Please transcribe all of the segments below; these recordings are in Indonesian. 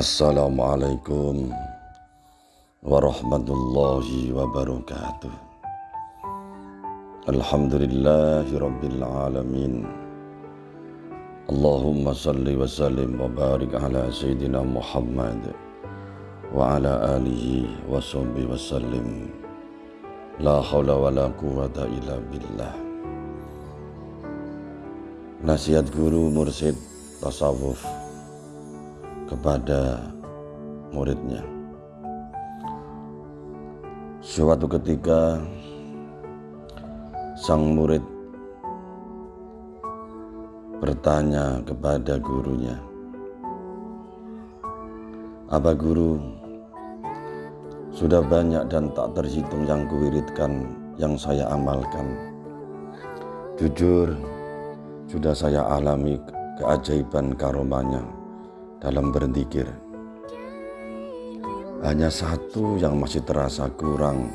Assalamualaikum warahmatullahi wabarakatuh Alhamdulillahi rabbil alamin Allahumma salli wa sallim wa barik ala Sayyidina Muhammad wa ala alihi wa sahbihi wa sallim La hawla wa la quwata illa billah Nasihat guru mursid tasawuf kepada muridnya. Suatu ketika sang murid bertanya kepada gurunya, "Apa guru? Sudah banyak dan tak terhitung yang kuwiridkan yang saya amalkan. Jujur, sudah saya alami keajaiban karomanya." Dalam berzikir. Hanya satu yang masih terasa kurang,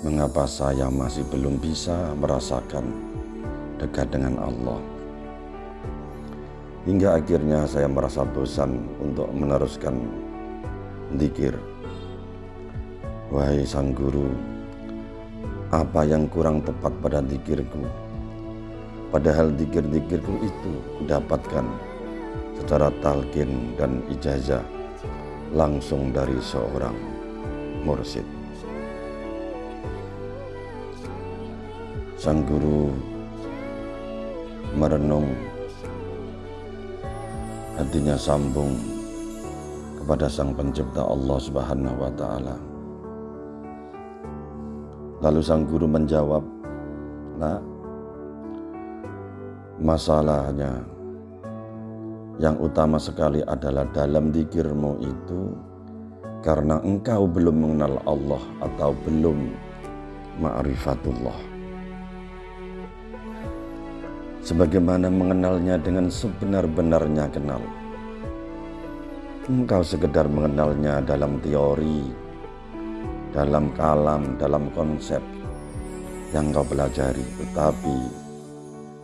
mengapa saya masih belum bisa merasakan dekat dengan Allah. Hingga akhirnya saya merasa bosan untuk meneruskan zikir. Wahai sang guru, apa yang kurang tepat pada zikirku? Padahal zikir-zikirku itu kudapatkan secara talqin dan ijazah langsung dari seorang mursid. Sang guru merenung hatinya sambung kepada sang pencipta Allah Subhanahu wa taala. Lalu sang guru menjawab, "Nah, masalahnya yang utama sekali adalah dalam dikirmu itu karena engkau belum mengenal Allah atau belum ma'rifatullah. Sebagaimana mengenalnya dengan sebenar-benarnya kenal. Engkau sekedar mengenalnya dalam teori, dalam kalam, dalam konsep yang kau pelajari. Tetapi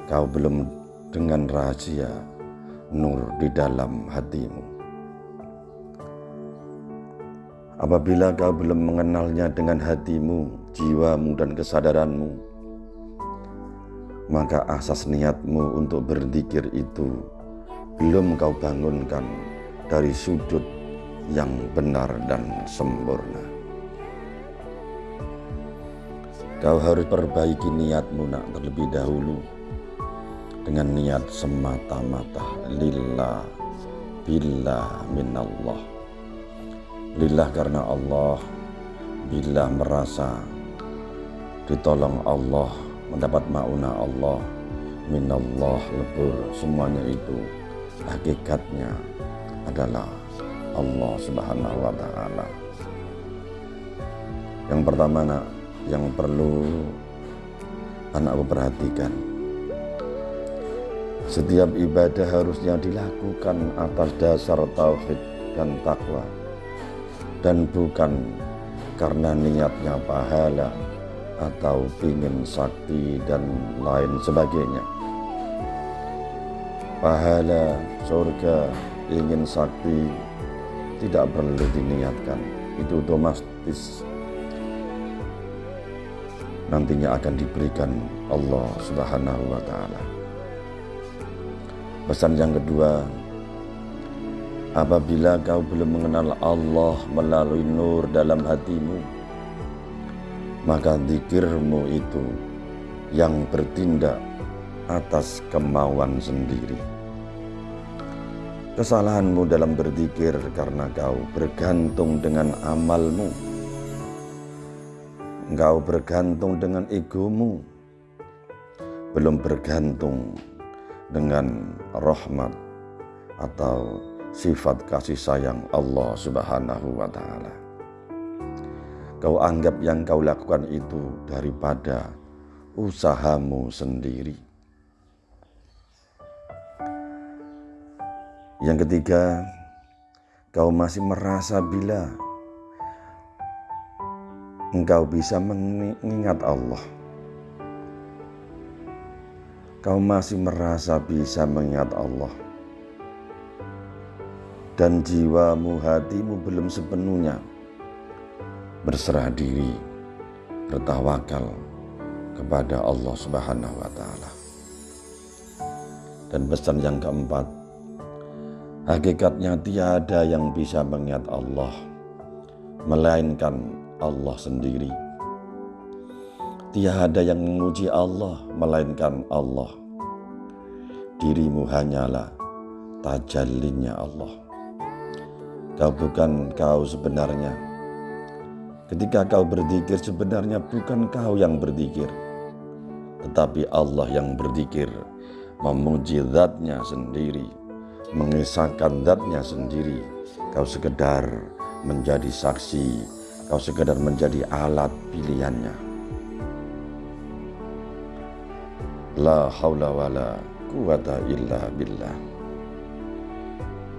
kau belum dengan rahasia nur di dalam hatimu. Apabila kau belum mengenalnya dengan hatimu, jiwamu, dan kesadaranmu, maka asas niatmu untuk berzikir itu belum kau bangunkan dari sudut yang benar dan sempurna. Kau harus perbaiki niatmu nak terlebih dahulu dengan niat semata-mata. Lillah billah minallah. Lillah karena Allah bila merasa ditolong Allah mendapat mauna Allah minallah lebur semuanya itu. Hakikatnya adalah Allah subhanahu wa ta'ala. Yang pertama nak yang perlu anakku perhatikan setiap ibadah harusnya dilakukan atas dasar tauhid dan takwa dan bukan karena niatnya pahala atau ingin sakti dan lain sebagainya. Pahala, surga, ingin sakti tidak perlu diniatkan. Itu otomatis nantinya akan diberikan Allah Subhanahu wa taala. Pesan yang kedua, apabila kau belum mengenal Allah melalui nur dalam hatimu, maka zikirmu itu yang bertindak atas kemauan sendiri. Kesalahanmu dalam berzikir karena kau bergantung dengan amalmu. Engkau bergantung dengan egomu. Belum bergantung dengan rahmat atau sifat kasih sayang Allah Subhanahu wa taala. Kau anggap yang kau lakukan itu daripada usahamu sendiri. Yang ketiga, kau masih merasa bila engkau bisa mengingat Allah kau masih merasa bisa mengingat Allah. dan jiwamu, hatimu belum sepenuhnya berserah diri, bertawakal kepada Allah Subhanahu wa taala. Dan pesan yang keempat, hakikatnya tiada yang bisa mengingat Allah melainkan Allah sendiri. Tiada yang menguji Allah melainkan Allah. Dirimu hanyalah tajallinya Allah. Kau bukan kau sebenarnya. Ketika kau berzikir sebenarnya bukan kau yang berzikir. Tetapi Allah yang berzikir memuji zatnya sendiri. Mengisahkan zatnya sendiri. Kau sekedar menjadi saksi. Kau sekedar menjadi alat pilihannya. La haula wa la quwata illa billah.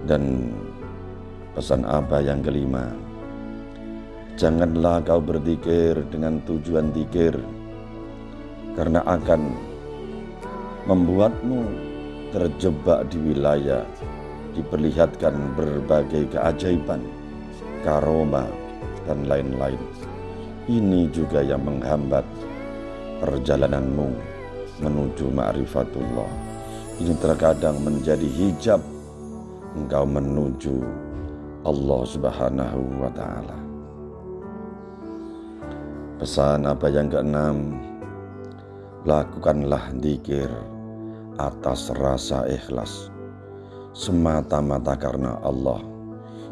Dan Pesan apa yang kelima? Janganlah kau berzikir dengan tujuan zikir karena akan membuatmu terjebak di wilayah diperlihatkan berbagai keajaiban, karoma, dan lain-lain. Ini juga yang menghambat perjalananmu menuju ma'rifatullah. Ini terkadang menjadi hijab engkau menuju Allah Subhanahu wa taala. Pesan apa yang keenam? Lakukanlah dikir atas rasa ikhlas semata-mata karena Allah.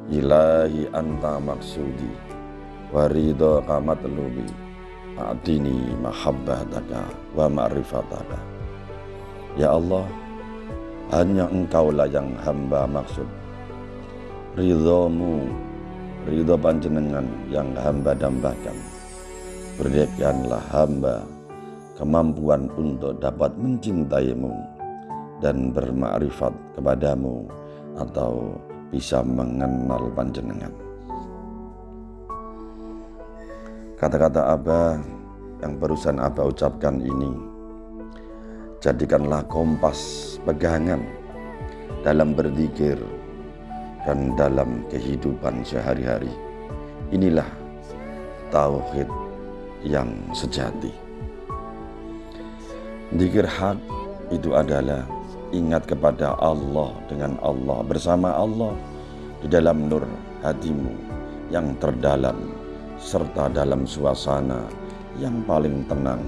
Ilahi anta maksudi warido kamat lubi A'tini mahabbataka wa ma'rifataka Ya Allah Hanya engkaulah yang hamba maksud. Ridhomu ridho panjenengan yang hamba dambakan. Berikanlah hamba kemampuan untuk dapat mencintaimu dan bermakrifat kepadamu atau bisa mengenal panjenengan kata-kata Abah yang barusan Abah ucapkan ini jadikanlah kompas pegangan dalam berzikir dan dalam kehidupan sehari-hari. Inilah tauhid yang sejati. Dikir hak itu adalah ingat kepada Allah dengan Allah bersama Allah di dalam nur hatimu yang terdalam serta dalam suasana yang paling tenang,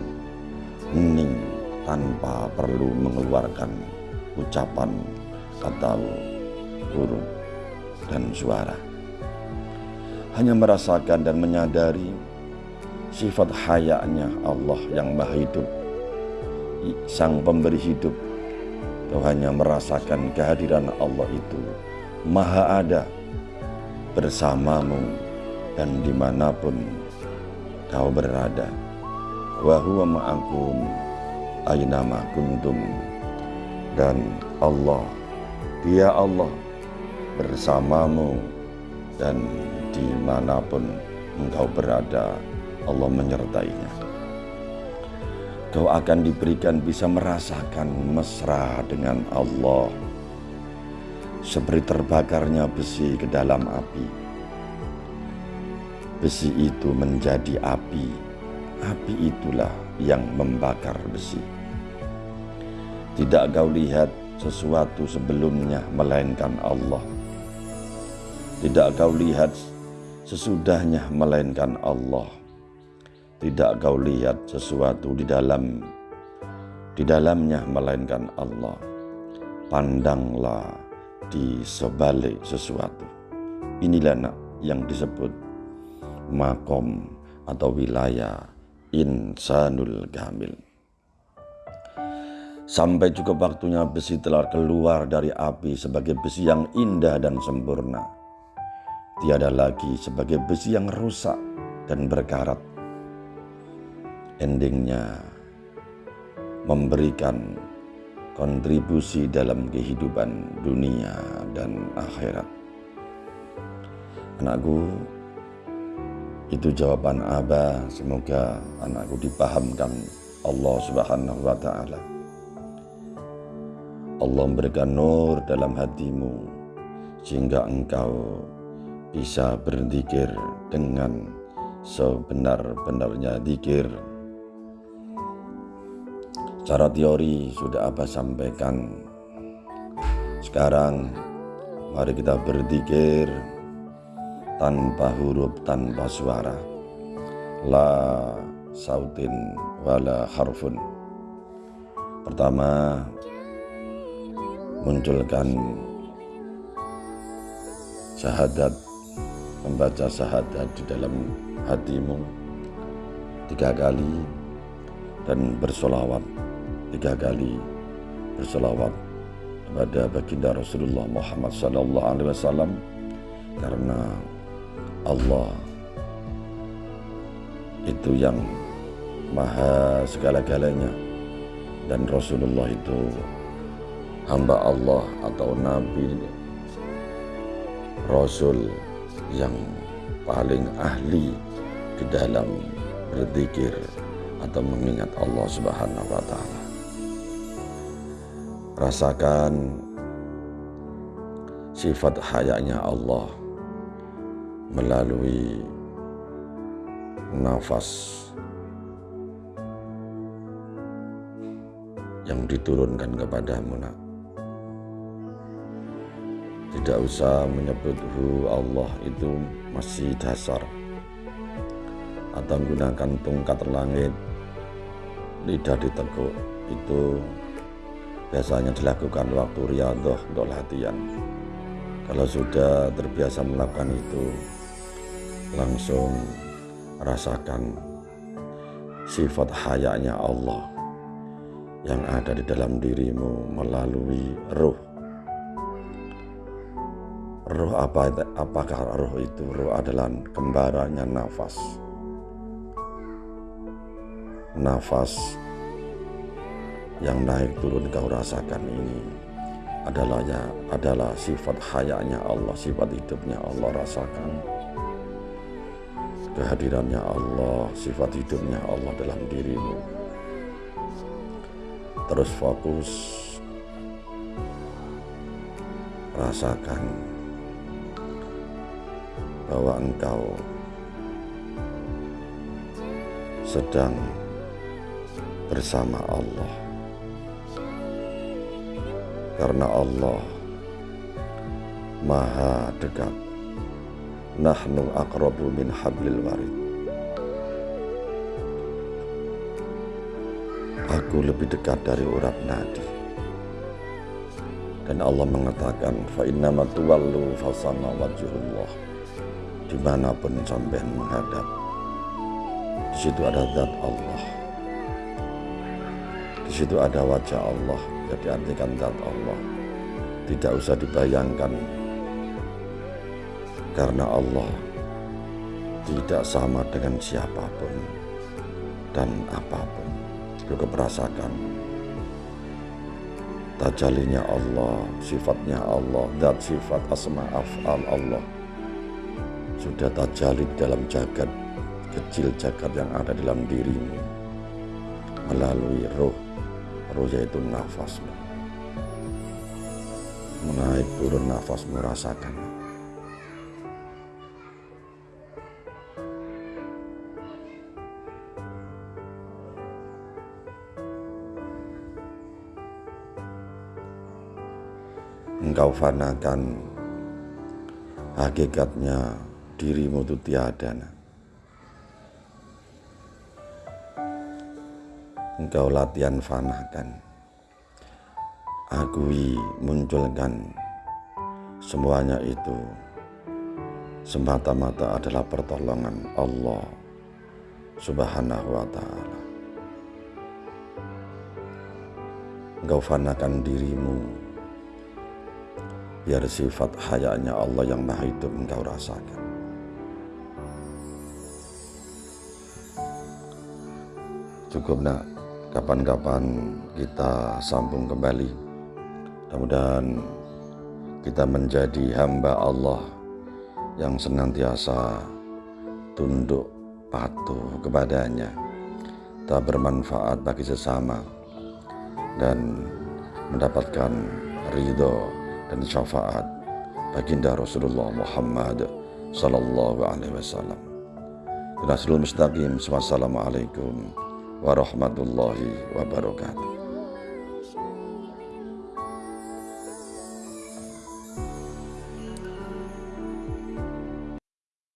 hening tanpa perlu mengeluarkan ucapan atau huruf dan suara. Hanya merasakan dan menyadari sifat hayanya Allah yang maha hidup, sang pemberi hidup. Kau hanya merasakan kehadiran Allah itu maha ada bersamamu dan di mana pun kau berada. Wahuwa ma'akum aynama kuntum. Dan Allah, dia Allah bersamamu dan di mana pun engkau berada Allah menyertainya kau akan diberikan bisa merasakan mesra dengan Allah seperti terbakarnya besi ke dalam api besi itu menjadi api api itulah yang membakar besi tidak kau lihat sesuatu sebelumnya melainkan Allah tidak kau lihat sesudahnya melainkan Allah. Tidak kau lihat sesuatu di dalam di dalamnya melainkan Allah. Pandanglah di sebalik sesuatu. Inilah nak yang disebut makom atau wilayah insanul gamil. Sampai cukup waktunya besi telah keluar dari api sebagai besi yang indah dan sempurna tiada lagi sebagai besi yang rusak dan berkarat. Endingnya memberikan kontribusi dalam kehidupan dunia dan akhirat. Anakku, itu jawaban Abah. Semoga anakku dipahamkan Allah Subhanahu wa Ta'ala. Allah memberikan nur dalam hatimu sehingga engkau bisa berzikir dengan sebenar-benarnya zikir. Cara teori sudah apa sampaikan. Sekarang mari kita berzikir tanpa huruf, tanpa suara. La sautin wala harfun. Pertama, munculkan syahadat membaca syahadat di dalam hatimu tiga kali dan bersolawat tiga kali bersolawat kepada baginda Rasulullah Muhammad Wasallam karena Allah. Itu yang maha segala-galanya. Dan Rasulullah itu hamba Allah atau Nabi Rasul yang paling ahli di dalam berzikir atau mengingat Allah Subhanahu wa taala. Rasakan sifat hayanya Allah melalui nafas yang diturunkan kepadamu nak. Tidak usah menyebut hu Allah itu masih dasar atau menggunakan tongkat langit lidah diteguk itu biasanya dilakukan waktu riyadhah untuk latihan kalau sudah terbiasa melakukan itu langsung rasakan sifat hayanya Allah yang ada di dalam dirimu melalui ruh Roh apa apakah roh itu? Roh adalah kembarannya nafas. Nafas yang naik turun kau rasakan ini adalah ya adalah sifat hayanya Allah, sifat hidupnya Allah rasakan. Kehadirannya Allah, sifat hidupnya Allah dalam dirimu. Terus fokus. Rasakan bahwa engkau sedang bersama Allah. Karena Allah maha dekat nahnu akrabu min hablil warid. Aku lebih dekat dari urat nadi. Dan Allah mengatakan fa innama tuwallu fasana wajhullah. Di mana pun sampai menghadap di situ ada zat Allah. Di situ ada wajah Allah jadi artikan zat Allah. Tidak usah dibayangkan karena Allah tidak sama dengan siapa pun dan apa pun. Cukup rasakan tajalinya Allah sifatnya Allah dan sifat asma af'al Allah sudah tajali dalam jagat kecil jagat yang ada dalam dirimu melalui roh roh yaitu nafasmu. Menaik turun nafasmu rasakan engkau fanakan hakikatnya dirimu itu tiada. Engkau latihan fanakan. Agui munculkan semuanya itu semata-mata adalah pertolongan Allah Subhanahu wa taala. Engkau fanakan dirimu biar sifat hayanya Allah yang maha hidup engkau rasakan. cukup nak. Kapan-kapan kita sambung kembali. Mudah-mudahan kita menjadi hamba Allah yang senantiasa tunduk patuh kepadanya. Tak bermanfaat bagi sesama dan mendapatkan ridho dan syafaat baginda Rasulullah Muhammad sallallahu alaihi wasallam. Nasrul mustaqim. Wassalamualaikum warahmatullahi wabarakatuh.